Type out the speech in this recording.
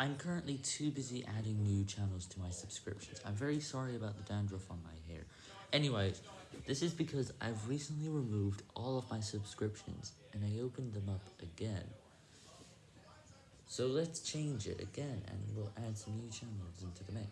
I'm currently too busy adding new channels to my subscriptions. I'm very sorry about the dandruff on my hair. Anyways, this is because I've recently removed all of my subscriptions, and I opened them up again. So let's change it again, and we'll add some new channels into the mix.